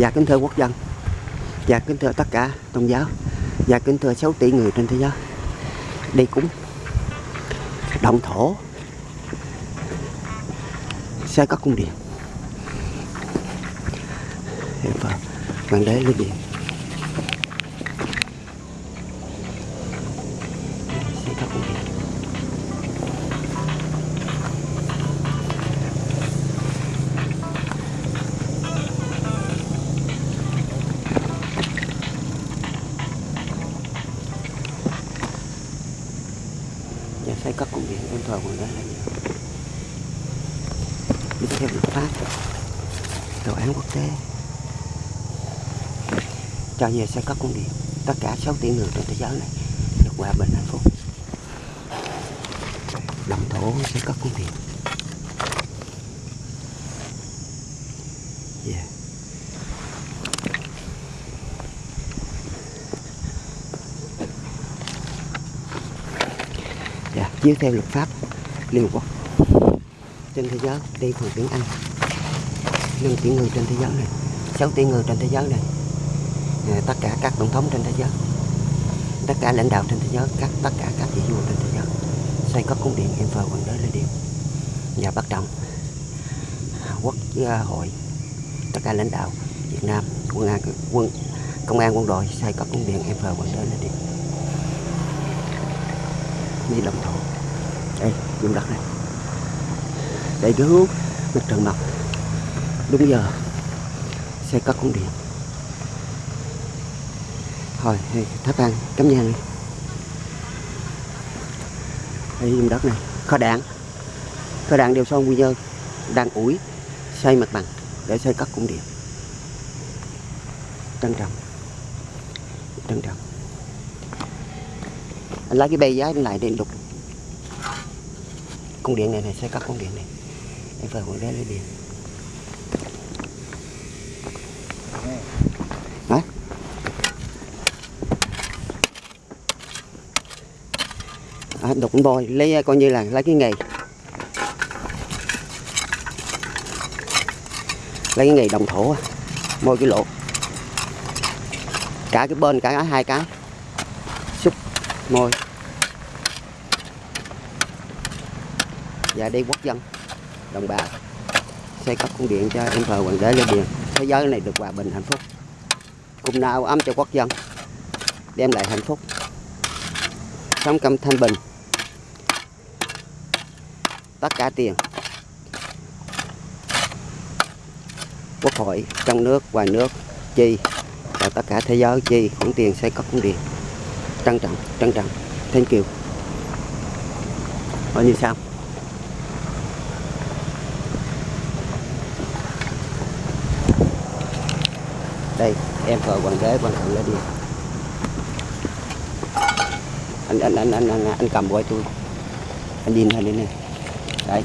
Và kính thưa quốc dân. Và kính thưa tất cả tôn giáo. Và kính thưa 6 tỷ người trên thế giới. Đi cúng Động thổ. Xây các cung điện. Hiệp Hoàng đế lấy điện. Nhà xây các cụm điện em thờ của đế là gì đi theo luật pháp. Tòa án quốc tế. Cho về xây các cung điện. Tất cả 6 tỷ người trên thế giới này được hòa bình hạnh phúc. Đồng thổ xây các cung điện. Yeah. Chiếu theo luật pháp Liên Hợp Quốc trên thế giới đi bằng tiếng Anh. 5 tỷ người trên thế giới này 6 tỷ người trên thế giới này à, tất cả các tổng thống trên thế giới tất cả lãnh đạo trên thế giới các tất cả các vị vua trên thế giới xây các cung điện em quần hoàng đế lên điện. Và bắt đầu à, quốc à, hội tất cả lãnh đạo Việt Nam quân an quân công an quân đội xây các cung điện em quần hoàng đế lên điện đi đồng thổ. Đây vùng đất này. Đây cái hướng mặt trời mọc đúng giờ, sẽ có cung điện. Thôi tháp ăn cắm nhang đi. Đây vùng đất này. Kho đạn. Kho đạn đều xong quy nhơn đang ủi, xây mặt bằng để xây các cung điện. Trân trọng. Trân trọng anh lấy cái bê giá anh lại để đục con điện này này sẽ cắt con điện này. Em phải con đế lấy điện Đấy. À, đục con bôi lấy à, coi như là lấy cái nghề. Lấy cái nghề đồng thổ à, môi cái lỗ. Cả cái bên cả hai cái. Xúc môi. Và đi quốc dân. Đồng bào. Xây cấp cung điện cho em thờ hoàng đế lên điện thế giới này được hòa bình hạnh phúc. Cùng nào ấm cho quốc dân. Đem lại hạnh phúc. Sống cầm thanh bình. Tất cả tiền. Quốc hội, trong nước, ngoài nước, chi, và tất cả thế giới chi khoản tiền xây cấp cung điện trân trọng trân trọng. Thank you. Ở như sao? Đây em thờ hoàng ghế quan thượng lên đi. Anh anh anh anh anh, anh cầm quay tôi. Anh nhìn này đi này đây.